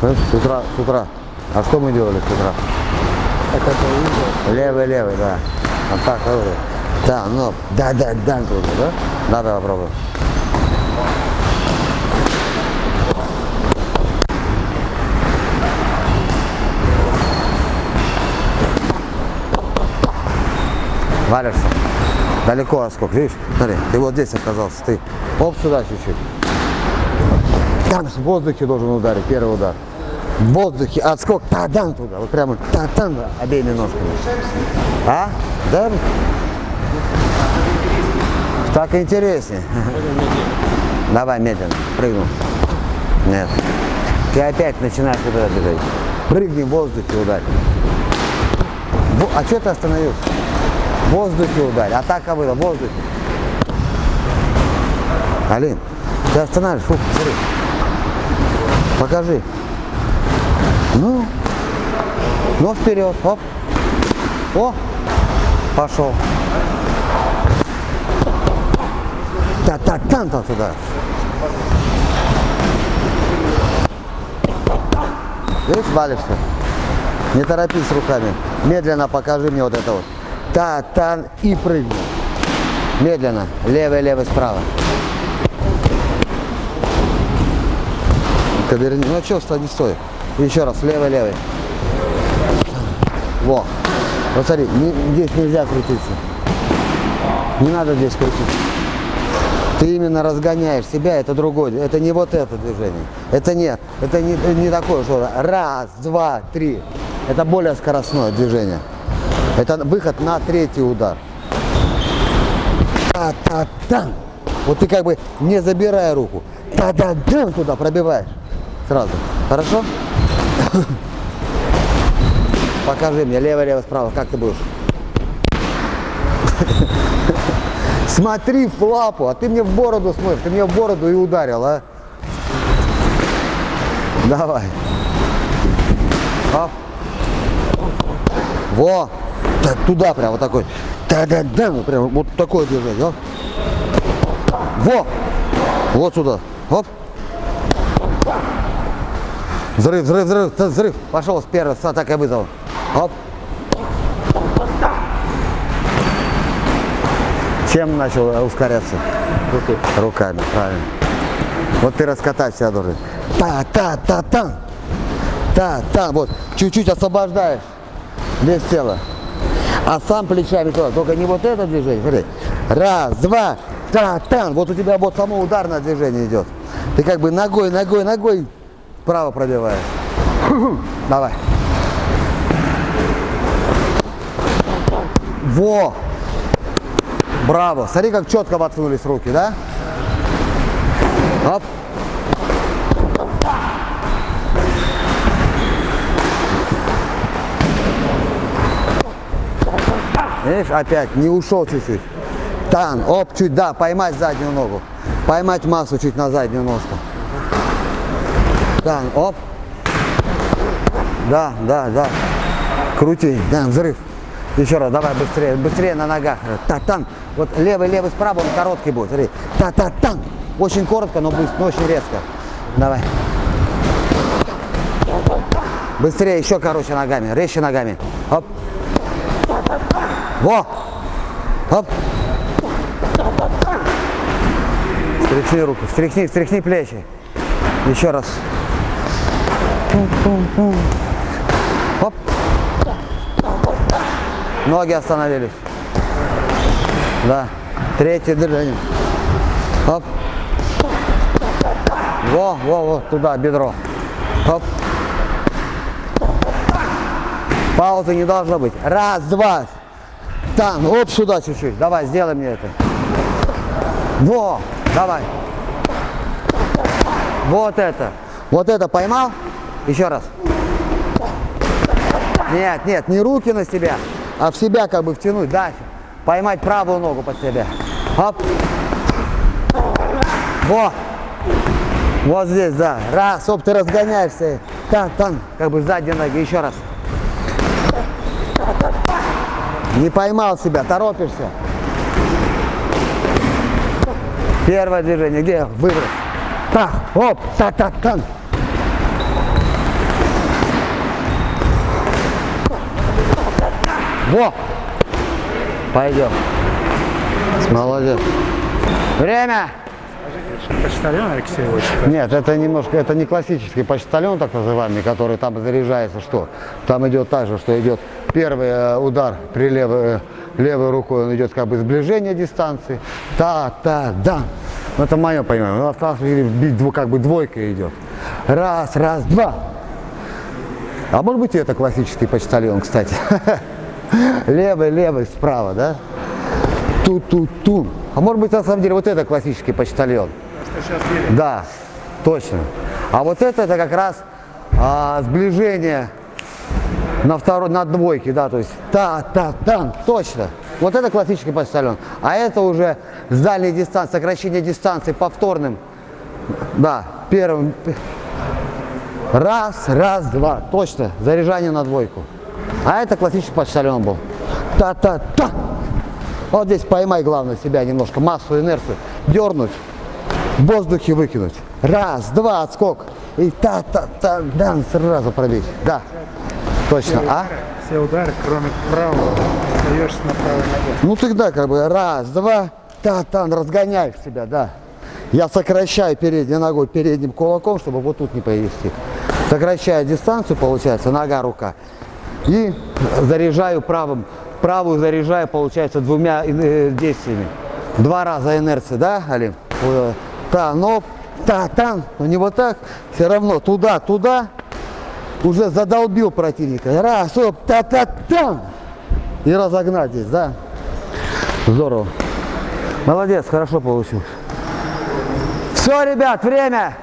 С утра, с утра. А что мы делали с утра? Это. Левый, левый, да. Вот так, левый. Да, ну, да, да, да, трудно, да? Да, попробуй. Валишься. Далеко отскок, видишь? Смотри, ты вот здесь оказался, ты. Оп, сюда чуть-чуть. Там в воздухе должен ударить, первый удар. В воздухе отскок, та-дан туда, вот прямо та-дан обеими ножками. А? Да? Так интереснее. Давай медленно, прыгну. Нет. Ты опять начинаешь вот движение. Прыгни в воздухе, ударь. А что ты остановился? В воздухе ударь. Атака была, в воздухе. Алин, ты останавливаешь, фу. Покажи. Ну, ну вперед, оп. О, пошел. Та-та-там-там туда. Видишь, валишься? Не торопись руками. Медленно покажи мне вот это вот. Та-та и прыгни. Медленно. Левый, левый, справа. Каберни. Ну что, стой, не стой. Еще раз, левый, левый. Во. Вот смотри, не- здесь нельзя крутиться. Не надо здесь крутиться. Ты именно разгоняешь себя, это другое. Это не вот это движение. Это нет. Это не, не такое, что раз, два, три. Это более скоростное движение. Это выход на третий удар. Та-та-там. Вот ты как бы не забирая руку. Та-та-там туда пробиваешь. Сразу. Хорошо? Покажи мне, лево, лево, справа, как ты будешь? Смотри в лапу, а ты мне в бороду смотришь, ты мне в бороду и ударил, а? Давай. Оп. Во. Туда прям вот такой. Та-да-да, вот прям вот такое движение. Оп. Во. Вот сюда. Оп. Взрыв, взрыв, взрыв, взрыв. Пошел с первого, с атакой вызова. Оп. Чем начал э, ускоряться? Руки. Руками, правильно. Вот ты раскатать себя должен. Та-та-та-та. Та-та. Вот. Чуть-чуть освобождаешь вес тела. А сам плечами туда. Только не вот это движение. Смотри. Раз, два, та-та. Вот у тебя вот само ударное движение идет. Ты как бы ногой, ногой, ногой вправо пробиваешь. Давай. Во! Браво! Смотри, как четко воткнулись руки, да? Оп. Видишь, опять не ушел чуть-чуть. Тан, оп, чуть, да, поймать заднюю ногу. Поймать массу чуть на заднюю ножку. Тан, оп. Да, да, да. Крути, да, взрыв. Еще раз, давай быстрее, быстрее на ногах. Та-тан. Вот левый, левый справа, он короткий будет. Смотри. Та-та-тан. Очень коротко, но быстро, но очень резко. Давай. Быстрее, еще короче ногами, резче ногами. Оп. Во. Оп. Встряхни руку, встряхни, встряхни плечи. Еще раз. Оп. Ноги остановились. Да. Третье движение. Оп. Во, во, во, туда, бедро. Оп. Паузы не должно быть. Раз, два. Там, оп, сюда чуть-чуть. Давай, сделай мне это. Во, давай. Вот это. Вот это поймал? Еще раз. Нет, нет, не руки на себя, а в себя как бы втянуть, да. Поймать правую ногу под себя. Оп. Во. Вот здесь, да. Раз, оп, ты разгоняешься. Там, там, как бы задней ноги. Еще раз. Не поймал себя, торопишься. Первое движение. Где? Выброс. Так, оп, та та там. Во! Пойдем. Молодец. Время! Почтальон Алексей. Нет, это немножко, это не классический почтальон, так называемый, который там заряжается, что? Там идет так же, что идет первый э, удар при левой, э, левой рукой, он идет как бы сближение дистанции. Та, та, да. Ну, это мое понимание. Ну, осталось бить как бы двойка идет. Раз, раз, два. А может быть и это классический почтальон, кстати. Левый, левый, справа, да? Ту-ту-ту. А может быть на самом деле вот это классический почтальон. Да, точно. А вот это, это как раз а, сближение на второй, на двойке, да, то есть та, та, там, точно. Вот это классический почтальон. А это уже с дальней дистанции, сокращение дистанции повторным. Да, первым. Раз, раз, два, точно, заряжание на двойку. А это классический почтальон был. Та-та-та. Вот здесь поймай, главное, себя немножко, массу, инерцию. Дернуть, в воздухе выкинуть. Раз, два, отскок. И та-та-та, да, сразу пробить. Да, точно. А? Все удары, кроме правого, остаешься на правой ноге. Ну тогда как бы раз, два, та-та, разгоняешь себя, да. Я сокращаю передней ногой, передним кулаком, чтобы вот тут не повести. Сокращаю дистанцию, получается, нога, рука. И заряжаю правым, правую заряжаю, получается, двумя э, действиями. Два раза инерции, да, Алим? Э, Та, но, та, там, но не вот так, все равно туда, туда, уже задолбил противника. Раз, оп, та-та-там. И разогнать здесь, да? Здорово. Молодец, хорошо получилось. Все, ребят, время.